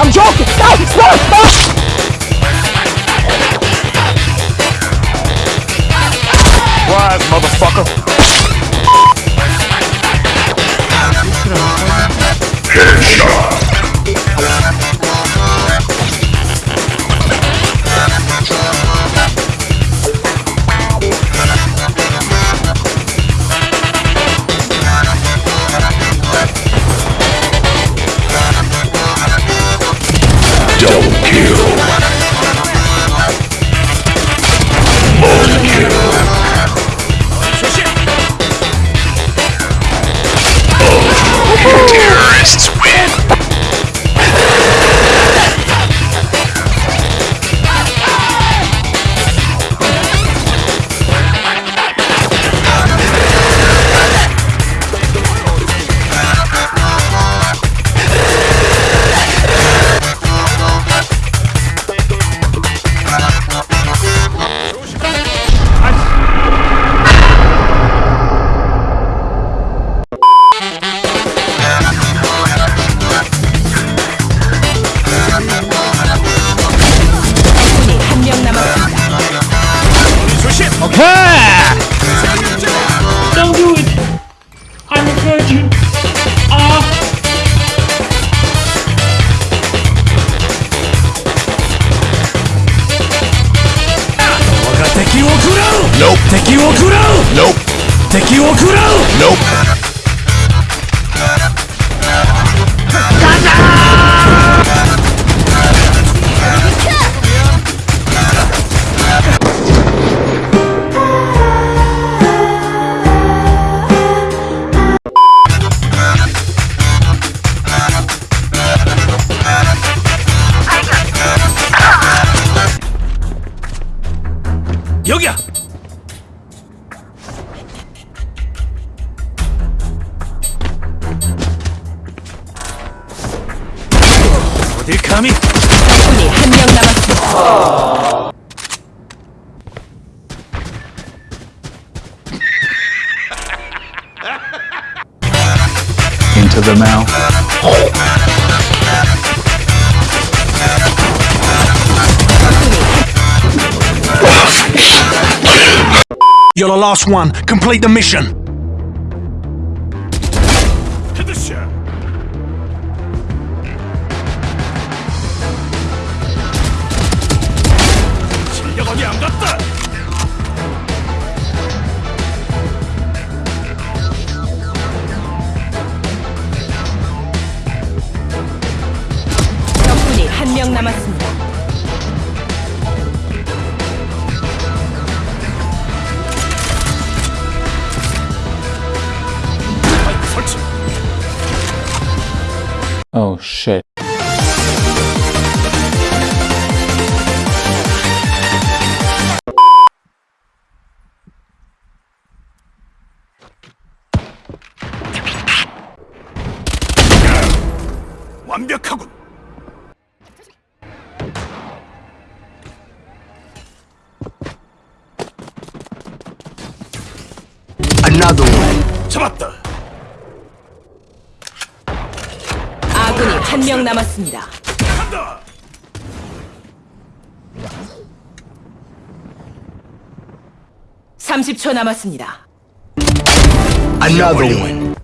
I'm joking! No! Stop! Stop! Rise, motherfucker. Double let you off. Nope. 敵を食らう Nope. 敵を食らう Nope. 敵を食らう Nope. You're the last one. Complete the mission. Oh shit. 완벽하군. Another one. 잡았다. 아군이 한 명 남았습니다. 삼십 초 남았습니다. Another one.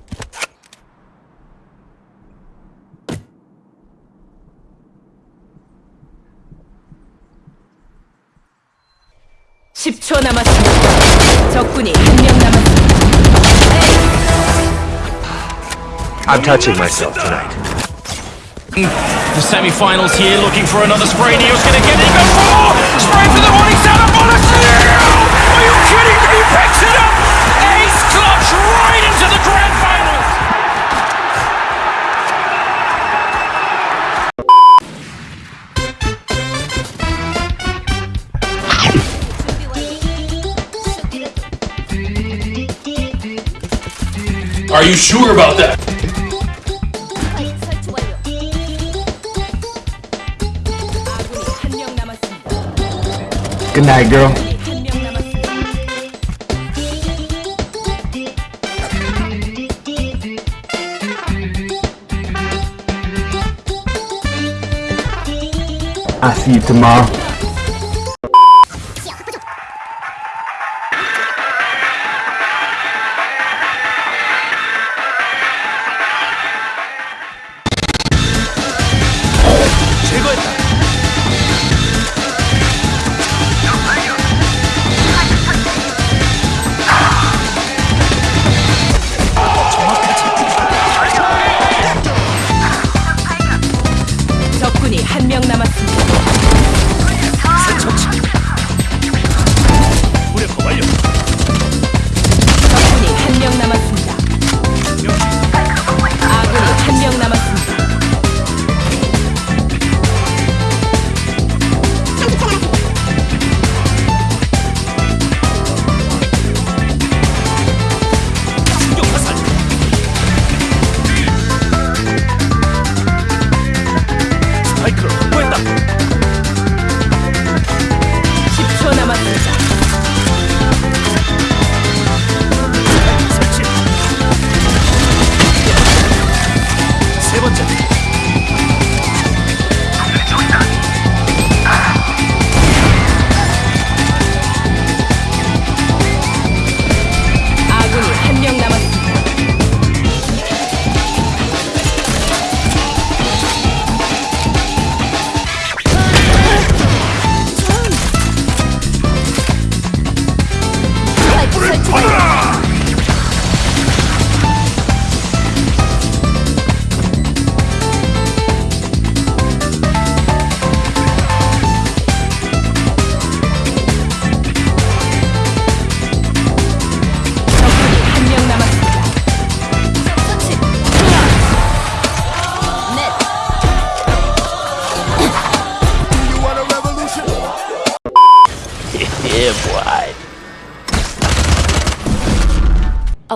십초 남았습니다. 적군이 한 명 남았습니다. I'm touching myself tonight. The semi-finals here, looking for another spray. Neo's gonna get it even more. Spray for the morning sound of bonus. Are you kidding me? He picks it up. Ace clutch right into the grand finals. Are you sure about that? Good night, girl. I see you tomorrow.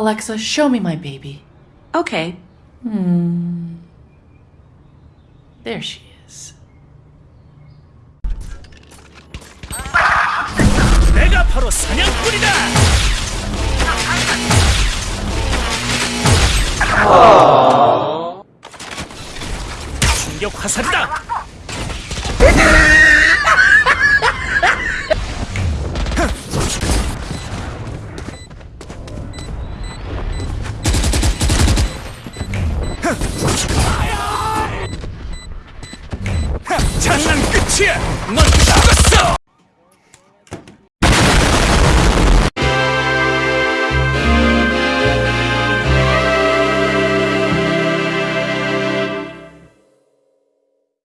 Alexa, show me my baby. Okay. Hmm. There she is. 충격 화살이다! 장난 끝이야! 넌 죽었어!